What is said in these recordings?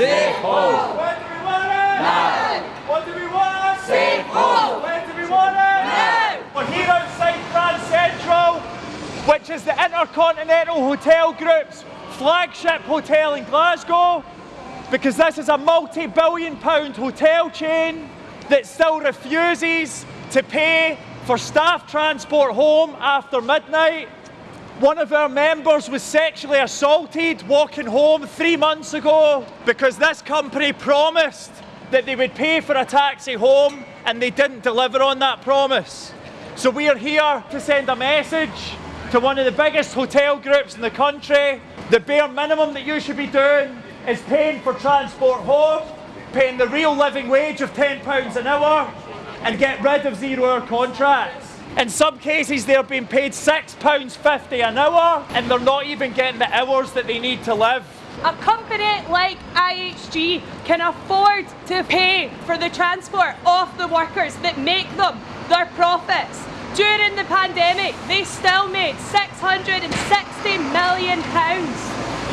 Safe home. When do we want it? Now. What do we want? Safe home. When do we want it? Now. We're here outside Grand Central, which is the Intercontinental Hotel Group's flagship hotel in Glasgow, because this is a multi-billion pound hotel chain that still refuses to pay for staff transport home after midnight. One of our members was sexually assaulted walking home three months ago because this company promised that they would pay for a taxi home and they didn't deliver on that promise. So we are here to send a message to one of the biggest hotel groups in the country. The bare minimum that you should be doing is paying for transport home, paying the real living wage of £10 an hour, and get rid of zero hour contracts. In some cases, they're being paid £6.50 an hour, and they're not even getting the hours that they need to live. A company like IHG can afford to pay for the transport of the workers that make them their profits. During the pandemic, they still made £660 million,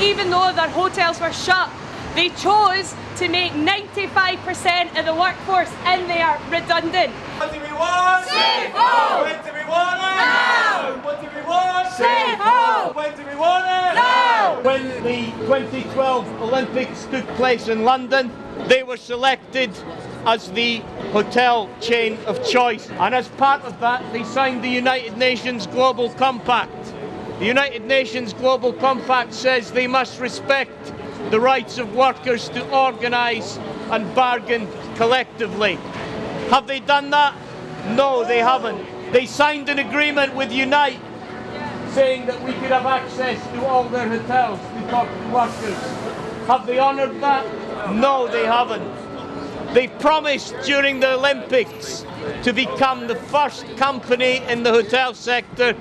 even though their hotels were shut. They chose to make 95% of the workforce in there redundant. What do we want? Safe home. When do we want it? Now. What do we want? Safe home. When do we want it? Now. When the 2012 Olympics took place in London, they were selected as the hotel chain of choice. And as part of that, they signed the United Nations Global Compact. The United Nations Global Compact says they must respect the rights of workers to organise and bargain collectively. Have they done that? No, they haven't. They signed an agreement with Unite saying that we could have access to all their hotels to talk to workers. Have they honoured that? No, they haven't. They promised during the Olympics to become the first company in the hotel sector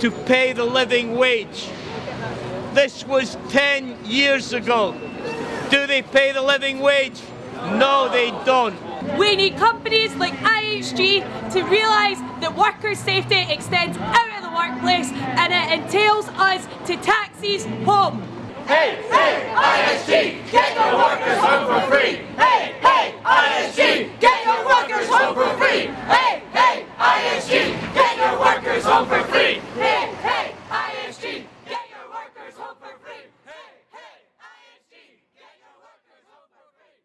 to pay the living wage. This was 10 years ago. Do they pay the living wage? No, they don't. We need companies like IHG to realise that worker safety extends out of the workplace and it entails us to taxis home. Hey, hey, IHG, get your workers home